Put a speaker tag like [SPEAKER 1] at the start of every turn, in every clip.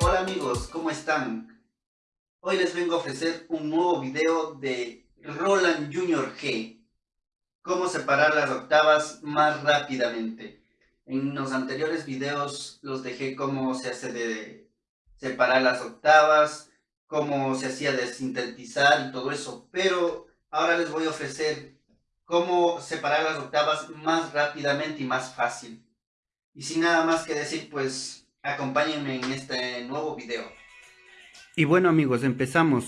[SPEAKER 1] Hola amigos, ¿cómo están? Hoy les vengo a ofrecer un nuevo video de Roland Junior G. Cómo separar las octavas más rápidamente. En los anteriores videos los dejé cómo se hace de separar las octavas, cómo se hacía de sintetizar y todo eso. Pero ahora les voy a ofrecer cómo separar las octavas más rápidamente y más fácil. Y sin nada más que decir, pues acompáñenme en este nuevo video.
[SPEAKER 2] Y bueno amigos, empezamos.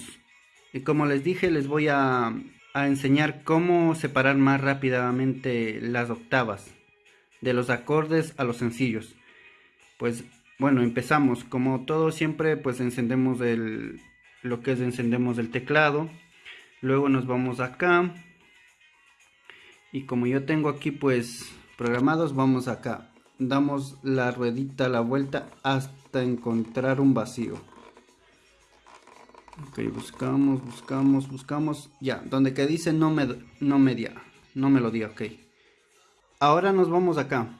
[SPEAKER 2] Y como les dije, les voy a, a enseñar cómo separar más rápidamente las octavas. De los acordes a los sencillos. Pues bueno, empezamos. Como todo siempre, pues encendemos el, lo que es encendemos el teclado. Luego nos vamos acá. Y como yo tengo aquí pues programados, vamos acá. Damos la ruedita la vuelta hasta encontrar un vacío. Ok, buscamos, buscamos, buscamos. Ya, donde que dice no me, no me, no me lo di, ok. Ahora nos vamos acá.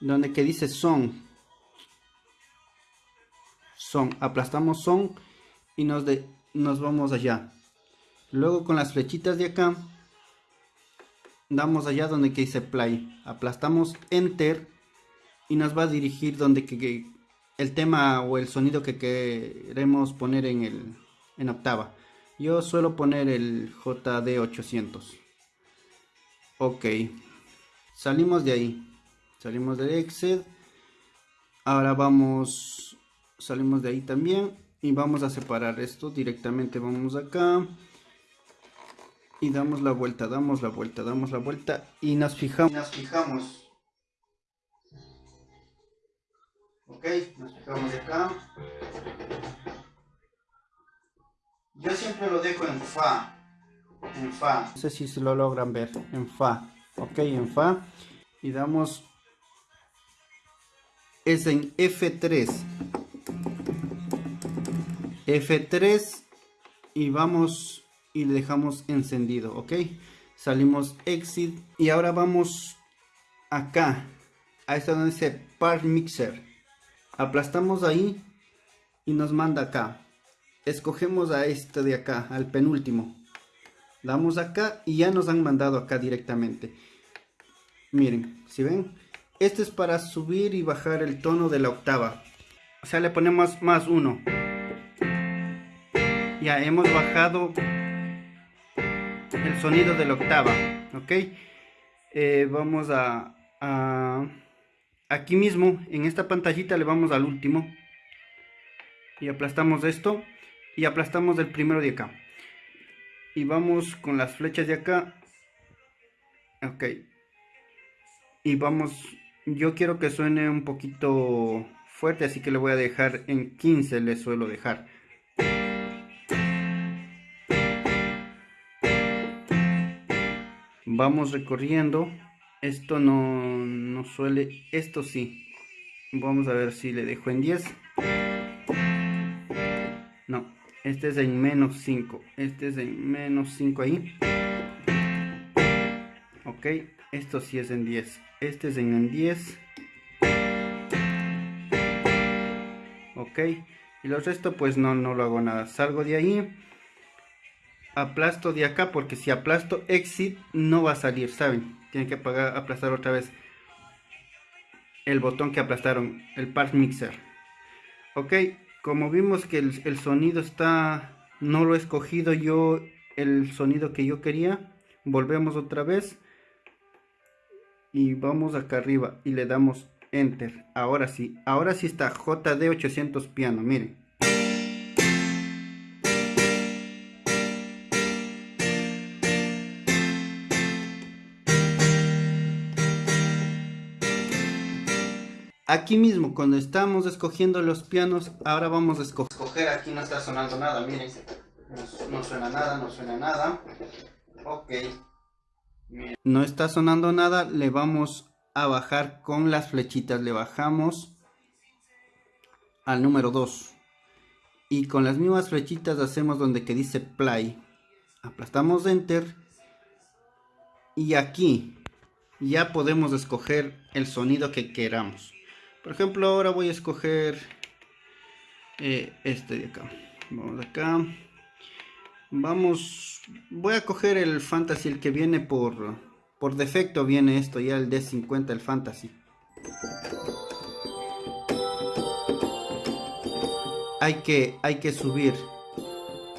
[SPEAKER 2] Donde que dice son. Son. Aplastamos son y nos, de, nos vamos allá. Luego con las flechitas de acá. Damos allá donde que dice play. Aplastamos enter. Y nos va a dirigir donde que, el tema o el sonido que queremos poner en, el, en octava. Yo suelo poner el JD800. Ok. Salimos de ahí. Salimos de Excel. Ahora vamos. Salimos de ahí también. Y vamos a separar esto. Directamente vamos acá. Y damos la vuelta, damos la vuelta, damos la vuelta. Y nos fijamos.
[SPEAKER 1] Nos fijamos. Ok, nos fijamos de acá. Yo siempre lo dejo en Fa en Fa.
[SPEAKER 2] No sé si se lo logran ver, en Fa. Ok, en Fa. Y damos... Es en F3. F3 y vamos y le dejamos encendido, ok. Salimos exit y ahora vamos acá, a esta donde dice Part Mixer. Aplastamos ahí y nos manda acá. Escogemos a este de acá, al penúltimo damos acá y ya nos han mandado acá directamente miren si ven este es para subir y bajar el tono de la octava o sea le ponemos más uno ya hemos bajado el sonido de la octava ok eh, vamos a, a aquí mismo en esta pantallita le vamos al último. Y aplastamos esto y aplastamos el primero de acá. Y vamos con las flechas de acá. Ok. Y vamos yo quiero que suene un poquito fuerte así que le voy a dejar en 15 le suelo dejar vamos recorriendo. Esto no, no suele esto sí. Vamos a ver si le dejo en 10 no este es en menos 5 este es en menos 5 ahí. Ok esto sí es en 10 este es en 10 ok y los resto pues no, no lo hago nada. Salgo de ahí aplasto de acá porque si aplasto exit no va a salir saben tienen que apagar, aplastar otra vez el botón que aplastaron el part mixer. Ok como vimos que el, sonido está no lo he escogido yo el sonido que yo quería volvemos otra vez y vamos acá arriba y le damos enter. Ahora sí ahora sí está JD 800 piano miren Aquí mismo, cuando estamos escogiendo los pianos, ahora vamos a escoger.
[SPEAKER 1] aquí no está sonando nada, miren. No, suena nada, no suena nada. Ok.
[SPEAKER 2] No está sonando nada, le vamos a bajar con las flechitas. Le bajamos al número 2. Y con las mismas flechitas hacemos donde que dice play. Aplastamos enter. y aquí ya podemos escoger el sonido que queramos. Por ejemplo, ahora voy a escoger eh, este de acá. Vamos acá. Vamos, voy a coger el fantasy, el que viene por, por defecto viene esto, ya el D50, el fantasy. Hay que, hay que subir,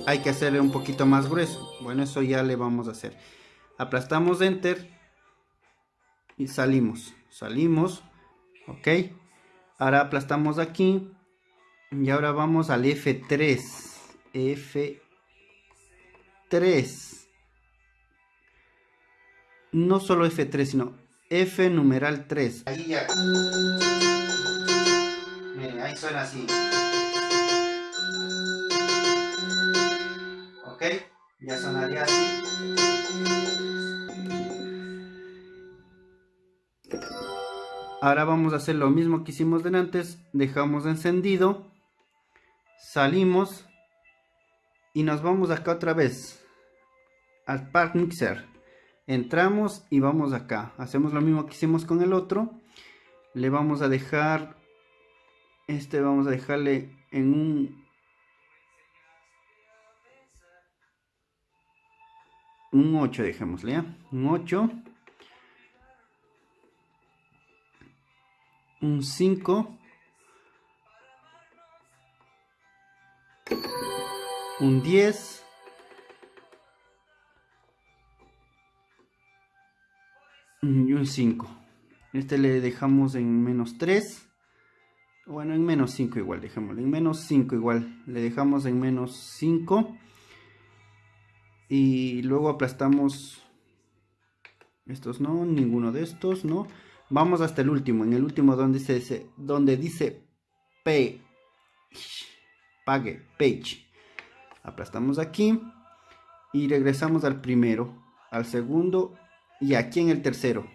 [SPEAKER 2] hay que hacerle un poquito más grueso. Bueno, eso ya le vamos a hacer. Aplastamos Enter y salimos, salimos, ok. Ahora aplastamos aquí y ahora vamos al F3, F 3. No solo F3, sino F numeral 3.
[SPEAKER 1] Ahí ya. Miren, ahí suena así. Ok, ya sonaría así.
[SPEAKER 2] Ahora vamos a hacer lo mismo que hicimos antes. Dejamos encendido. Salimos. Y nos vamos acá otra vez al Park Mixer. Entramos y vamos acá. Hacemos lo mismo que hicimos con el otro. Le vamos a dejar... Este vamos a dejarle en un... Un 8, dejémosle. Un 8. Un 5. Un 10. y un 5 este le dejamos en menos 3 bueno en menos 5 igual dejémoslo. En menos 5 igual le dejamos en menos 5 y luego aplastamos estos no ninguno de estos no vamos hasta el último en el último donde dice donde dice pague page aplastamos aquí y regresamos al primero al segundo y aquí en el tercero.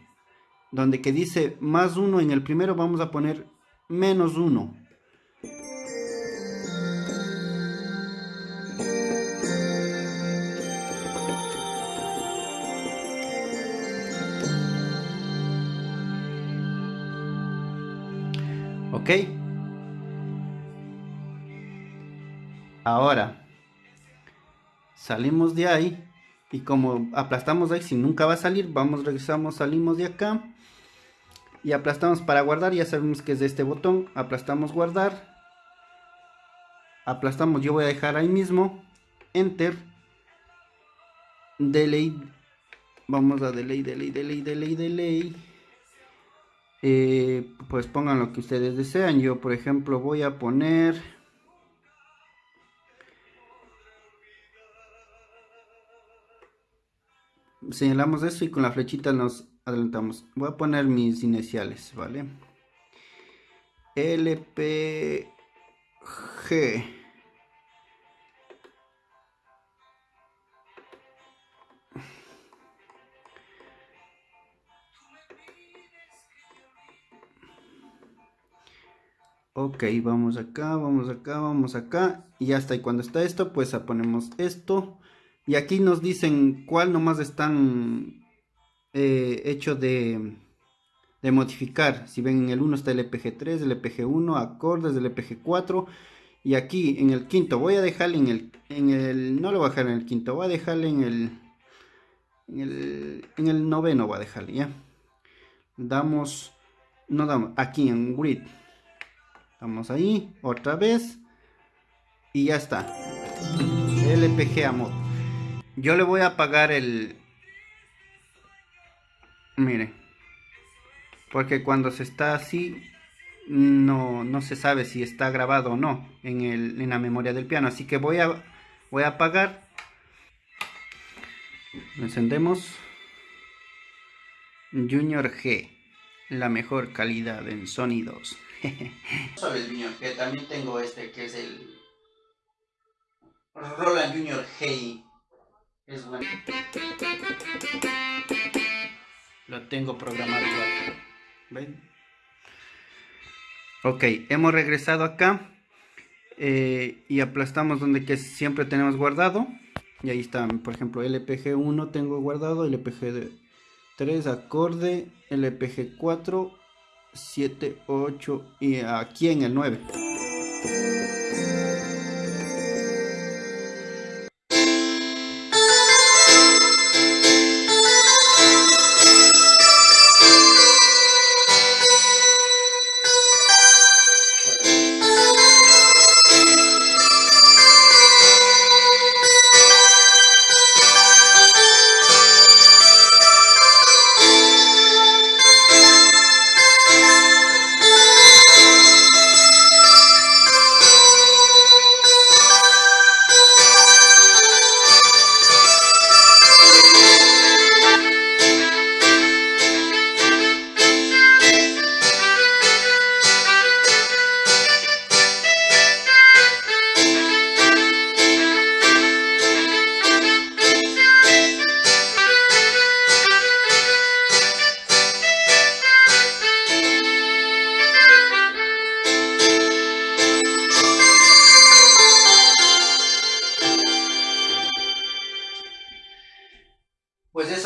[SPEAKER 2] Donde que dice más uno en el primero vamos a poner menos uno. ¿Ok? Ahora, salimos de ahí y como aplastamos ahí, si nunca va a salir, vamos, regresamos, salimos de acá. Y aplastamos para guardar, ya sabemos que es de este botón. Aplastamos guardar. Aplastamos, yo voy a dejar ahí mismo. Enter. Delay. Vamos a delay, delay, delay, delay, delay. Eh, pues pongan lo que ustedes desean. Yo, por ejemplo, voy a poner... señalamos eso y con la flechita nos adelantamos. Voy a poner mis iniciales, ¿vale? LPG. Ok, vamos acá, vamos acá, vamos acá. Y ya está. Y cuando está esto, pues ponemos esto. Y aquí nos dicen cuál nomás están eh, hechos de, de, modificar. Si ven en el 1 está el EPG3, el EPG1, acordes del EPG4. Y aquí en el quinto voy a dejarle en el, en el, no lo voy a dejar en el quinto, voy a dejarle en el, en el, en el noveno voy a dejarle, ¿ya? Damos, no damos, aquí en grid. Damos ahí, otra vez. Y ya está. LPG a mod. Yo le voy a pagar el... Mire. Porque cuando se está así, no, no se sabe si está grabado o no en, el, en la memoria del piano. Así que voy a, voy a apagar. Encendemos. Junior G. La mejor calidad en sonidos.
[SPEAKER 1] Sobre el Junior G, también tengo este que es el Roland Junior G es bueno.
[SPEAKER 2] Lo tengo programado igual. ¿Ven? Ok, hemos regresado acá. Eh, y aplastamos donde que siempre tenemos guardado. Y ahí está, por ejemplo, LPG1 tengo guardado, LPG 3 acorde, LPG 4, 7, 8 y aquí en el 9.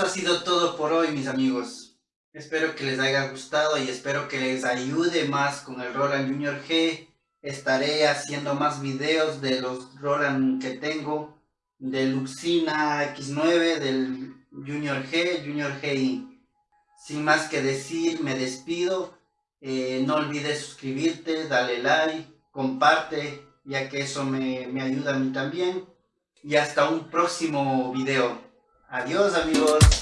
[SPEAKER 1] Eso ha sido todo por hoy, mis amigos. Espero que les haya gustado y espero que les ayude más con el Roland Junior G. Estaré haciendo más videos de los Roland que tengo, del Luxina X9, del Junior G, Junior GI. Sin más que decir, me despido. Eh, no olvides suscribirte, dale like, comparte, ya que eso me ayuda a mí también. Y hasta un próximo video. Adiós amigos.